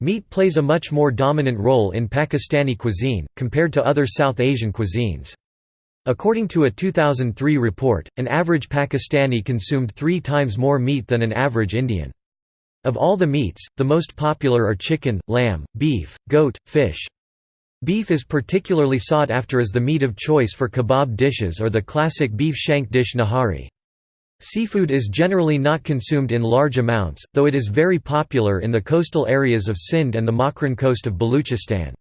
Meat plays a much more dominant role in Pakistani cuisine, compared to other South Asian cuisines. According to a 2003 report, an average Pakistani consumed three times more meat than an average Indian. Of all the meats, the most popular are chicken, lamb, beef, goat, fish. Beef is particularly sought after as the meat of choice for kebab dishes or the classic beef shank dish nihari. Seafood is generally not consumed in large amounts, though it is very popular in the coastal areas of Sindh and the Makran coast of Baluchistan.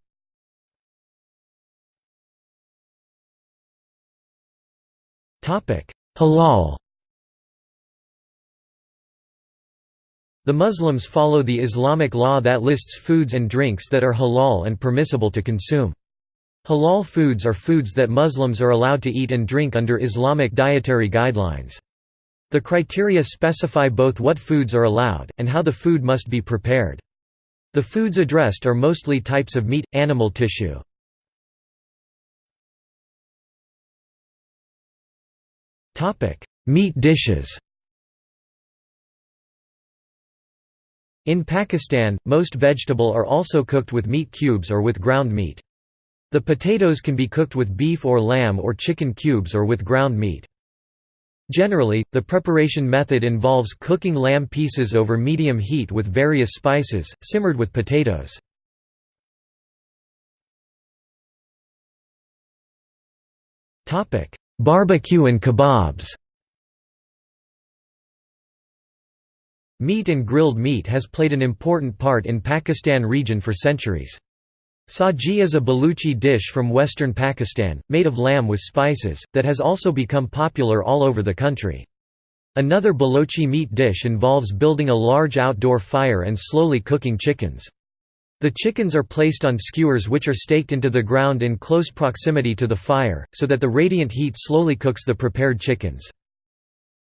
Halal The Muslims follow the Islamic law that lists foods and drinks that are halal and permissible to consume. Halal foods are foods that Muslims are allowed to eat and drink under Islamic dietary guidelines. The criteria specify both what foods are allowed, and how the food must be prepared. The foods addressed are mostly types of meat, animal tissue. Meat dishes In Pakistan, most vegetable are also cooked with meat cubes or with ground meat. The potatoes can be cooked with beef or lamb or chicken cubes or with ground meat. Generally, the preparation method involves cooking lamb pieces over medium heat with various spices, simmered with potatoes. Barbecue and kebabs Meat and grilled meat has played an important part in Pakistan region for centuries. Sajji is a Baluchi dish from western Pakistan, made of lamb with spices, that has also become popular all over the country. Another Balochi meat dish involves building a large outdoor fire and slowly cooking chickens. The chickens are placed on skewers which are staked into the ground in close proximity to the fire, so that the radiant heat slowly cooks the prepared chickens.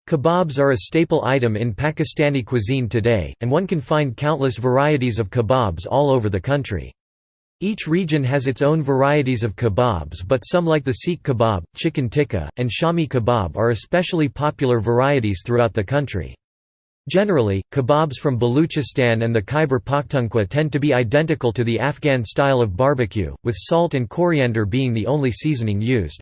Kebabs are a staple item in Pakistani cuisine today, and one can find countless varieties of kebabs all over the country. Each region has its own varieties of kebabs but some like the Seekh kebab, chicken tikka, and Shami kebab are especially popular varieties throughout the country. Generally, kebabs from Baluchistan and the Khyber Pakhtunkhwa tend to be identical to the Afghan style of barbecue, with salt and coriander being the only seasoning used.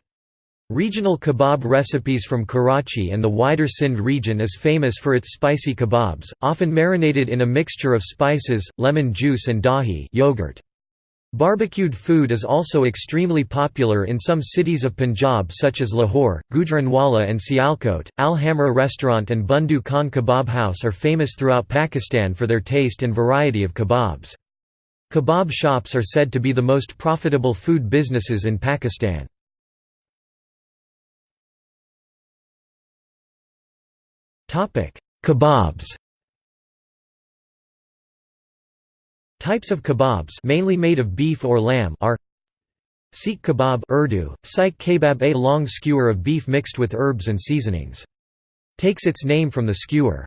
Regional kebab recipes from Karachi and the wider Sindh region is famous for its spicy kebabs, often marinated in a mixture of spices, lemon juice and dahi yogurt. Barbecued food is also extremely popular in some cities of Punjab such as Lahore, Gujranwala and Sialkot. Al Hamra restaurant and Bundu Khan Kebab House are famous throughout Pakistan for their taste and variety of kebabs. Kebab shops are said to be the most profitable food businesses in Pakistan. Kebabs Types of kebabs mainly made of beef or lamb are Seekh kebab Urdu, Seekh kebab a long skewer of beef mixed with herbs and seasonings. Takes its name from the skewer.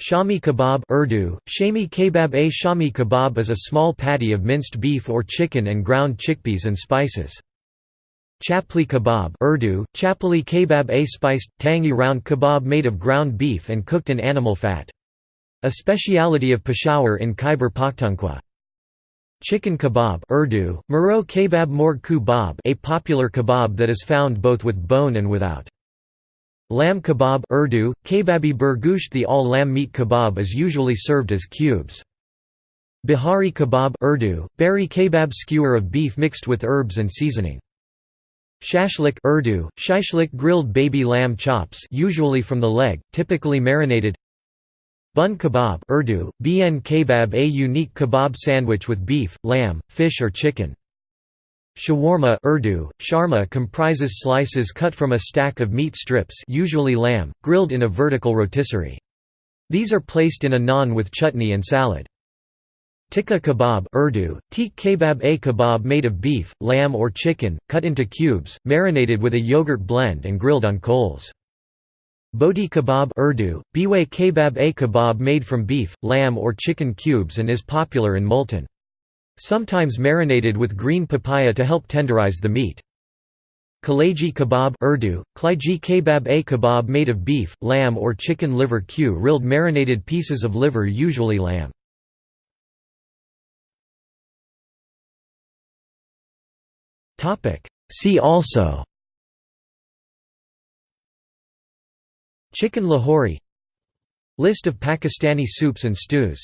Shami kebab Urdu, Shami kebab a Shami kebab is a small patty of minced beef or chicken and ground chickpeas and spices. Chapli kebab Urdu, chapli kebab a spiced, tangy round kebab made of ground beef and cooked in animal fat. A speciality of Peshawar in Khyber Pakhtunkhwa. Chicken kebab Urdu, Muro kebab morg kubab a popular kebab that is found both with bone and without. Lamb kebab Urdu, kebabi burgusht the all-lamb meat kebab is usually served as cubes. Bihari kebab Urdu, bari kebab skewer of beef mixed with herbs and seasoning. Shashlik Urdu, shishlik grilled baby lamb chops usually from the leg, typically marinated Bun kebab Urdu, bn kebab a unique kebab sandwich with beef, lamb, fish or chicken. Shawarma Urdu, sharma comprises slices cut from a stack of meat strips usually lamb, grilled in a vertical rotisserie. These are placed in a naan with chutney and salad. Tikka kebab Urdu, teek kebab a kebab made of beef, lamb or chicken, cut into cubes, marinated with a yogurt blend and grilled on coals. Boti kebab Urdu, biwe kebab A kebab made from beef, lamb or chicken cubes and is popular in Multan. Sometimes marinated with green papaya to help tenderize the meat. Kaleji kebab Urdu, Klaiji kebab A kebab made of beef, lamb or chicken liver Q grilled marinated pieces of liver usually lamb. See also Chicken lahori List of Pakistani soups and stews